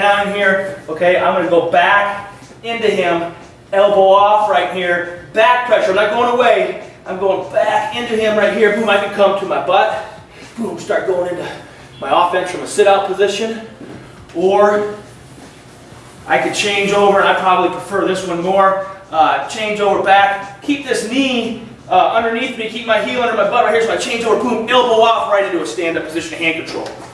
down here, okay, I'm gonna go back into him, elbow off right here, back pressure, I'm not going away, I'm going back into him right here, boom, I can come to my butt, boom, start going into my offense from a sit-out position, or I could change over, and I probably prefer this one more, uh, change over back, keep this knee uh, underneath me, keep my heel under my butt right here, so I change over, boom, elbow off right into a stand-up position of hand control.